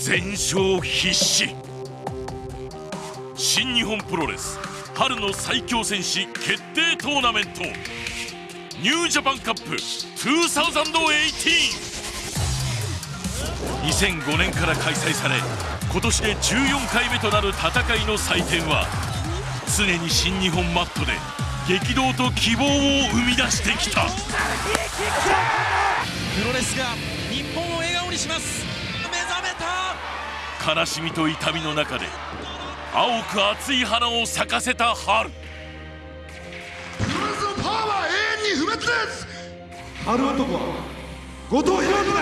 全勝必至。新日本プロレス春の最強戦士決定トーナメント。ニュージャパンカップ20182005年から開催され今年で14回目となる戦いの祭典は常に新日本マットで激動と希望を生み出してきた。プロレスが悲しみと痛みの中で青く熱い花を咲かせた春。プロレスのパワーは永遠に不滅です春男は後藤弘樹だ。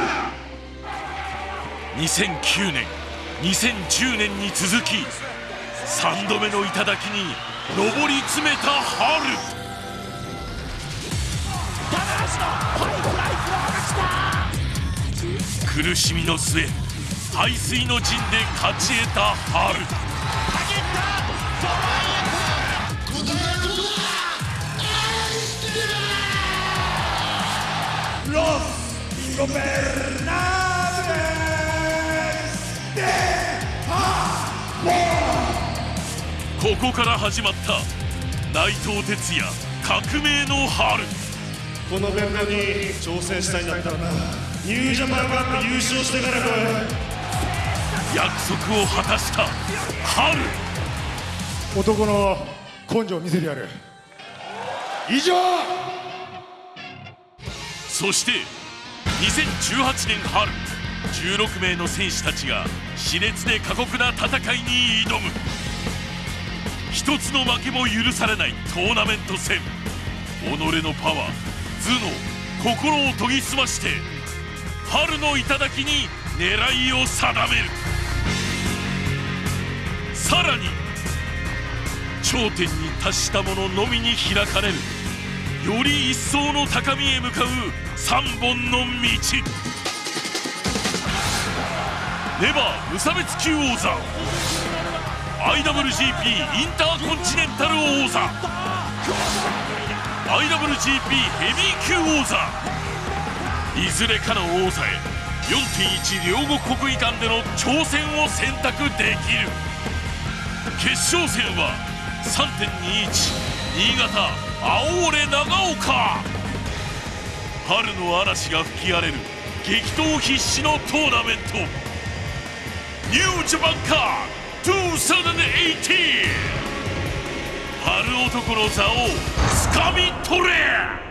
2009年2010年に続き3度目の頂に上り詰めた春。苦しみの末排水の陣で勝ち得た春。ロス・ゴベルナーレス・デ・パここから始まった内藤哲也革命の春。このベルトに挑戦したいんだったらな。ニュージャパンカップ優勝してから来約束を果たした。春。男の根性を見せてやる。以上。そして2018年春。16名の選手たちが熾烈で過酷な戦いに挑む。一つの負けも許されないトーナメント戦。己のパワー頭脳心を研ぎ澄まして春の頂に狙いを定めるさらに頂点に達した者のみに開かれるより一層の高みへ向かう3本の道。ネバー無差別級王座。IWGP インターコンチネンタル王座。IWGP ヘビー級王座。いずれかの王座へ4.1両国国技館での挑戦を選択できる。決勝戦は3.21新潟青俺長岡。春の嵐が吹き荒れる激闘必至のトーナメント。ニュージャパンカー2018春男の座をつかみ取れ。